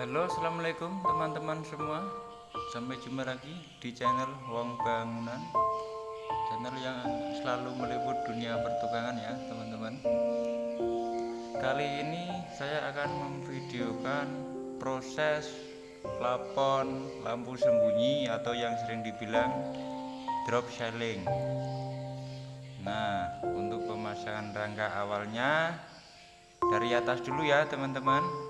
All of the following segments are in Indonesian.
Halo assalamualaikum teman-teman semua. Sampai jumpa lagi di channel Wong Bangunan. Channel yang selalu meliput dunia pertukangan ya teman-teman. Kali ini saya akan memvideokan proses plafon lampu sembunyi atau yang sering dibilang drop ceiling Nah untuk pemasangan rangka awalnya dari atas dulu ya teman-teman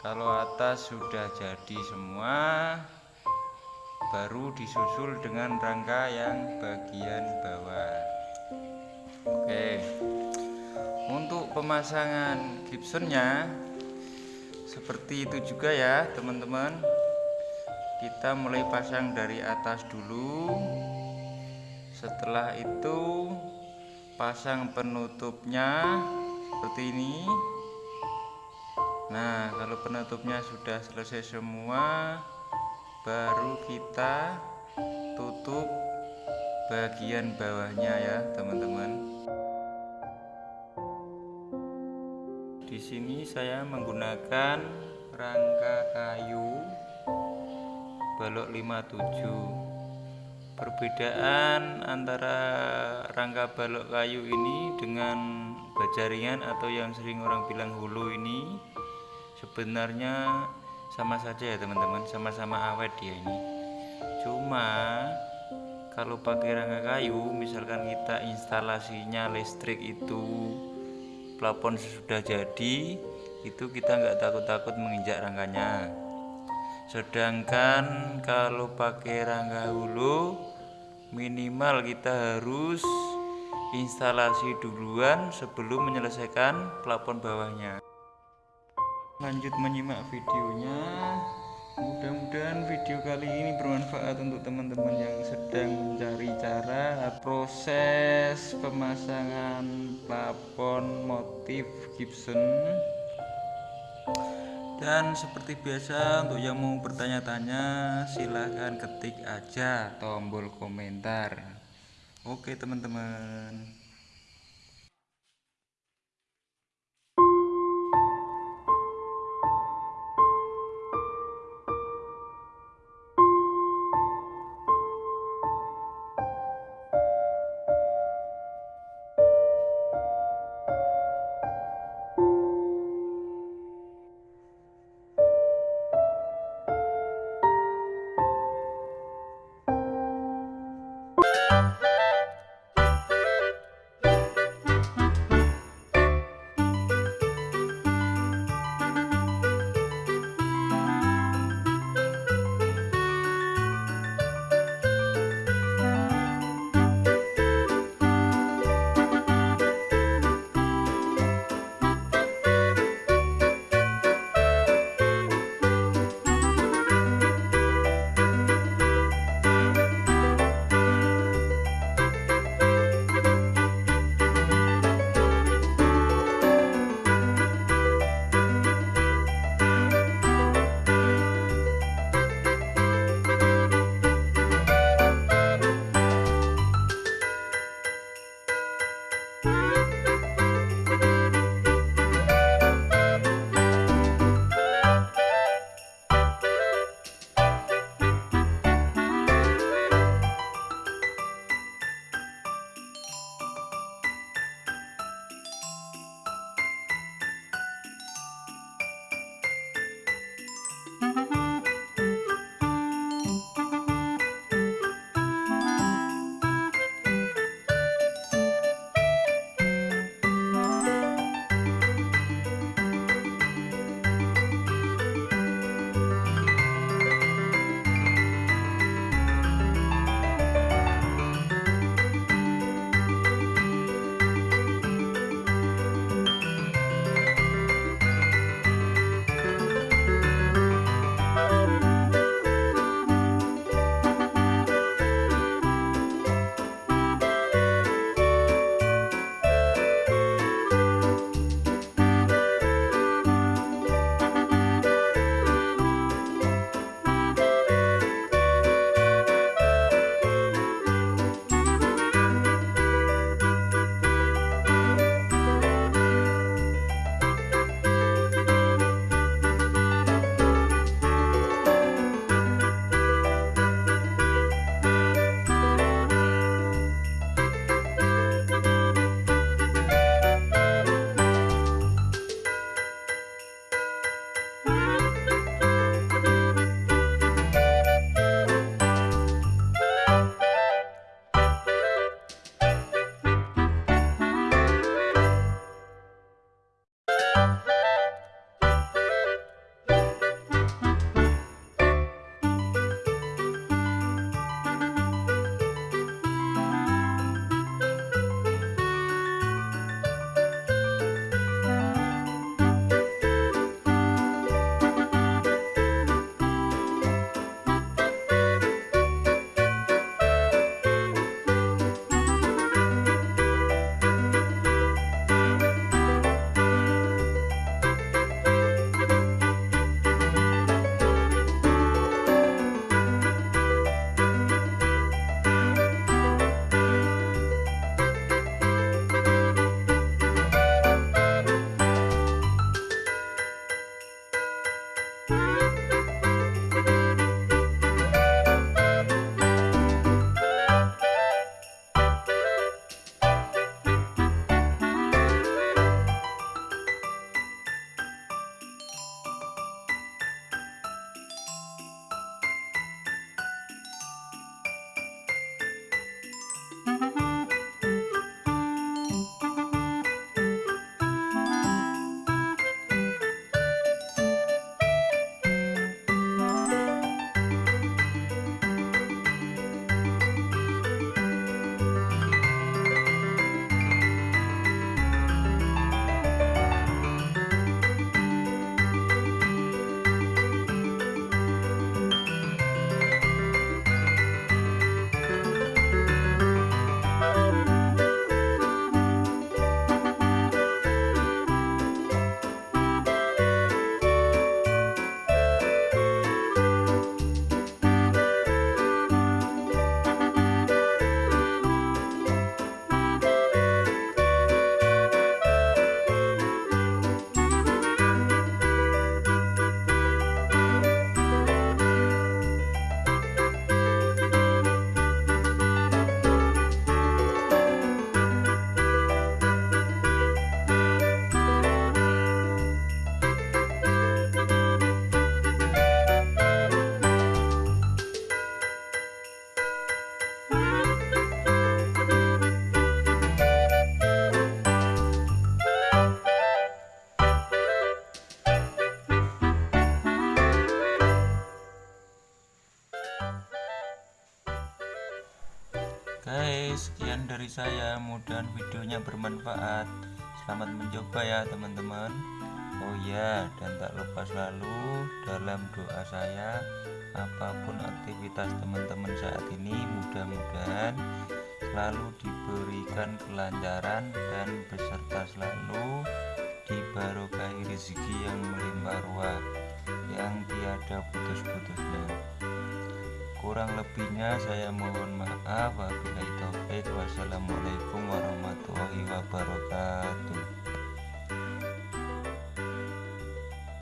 kalau atas sudah jadi semua baru disusul dengan rangka yang bagian bawah. Oke. Untuk pemasangan Gibsonnya seperti itu juga ya teman-teman. Kita mulai pasang dari atas dulu. Setelah itu pasang penutupnya seperti ini Nah kalau penutupnya sudah selesai semua baru kita tutup bagian bawahnya ya teman-teman. Di sini saya menggunakan rangka kayu balok 57 perbedaan antara rangka balok kayu ini dengan bajaringan atau yang sering orang bilang hulu ini sebenarnya sama saja ya teman-teman. Sama-sama awet dia ini. Cuma kalau pakai rangka kayu misalkan kita instalasinya listrik itu plafon sudah jadi itu kita nggak takut-takut menginjak rangkanya. Sedangkan kalau pakai rangka hulu minimal kita harus instalasi duluan sebelum menyelesaikan plafon bawahnya lanjut menyimak videonya. Mudah-mudahan video kali ini bermanfaat untuk teman-teman yang sedang mencari cara proses pemasangan plafon motif Gibson. Dan seperti biasa untuk yang mau bertanya-tanya silahkan ketik aja tombol komentar. Oke teman-teman saya. Mudah videonya bermanfaat. Selamat mencoba ya, teman-teman. Oh ya, dan tak lupa selalu dalam doa saya apa pun aktivitas teman-teman saat ini mudah-mudahan selalu diberikan kelancaran dan beserta selalu dibarokahi rezeki yang melimpah ruah yang tiada putus-putusnya kurang lebihnya saya mohon maaf wabillahi taufik wassalamualaikum warahmatullahi wabarakatuh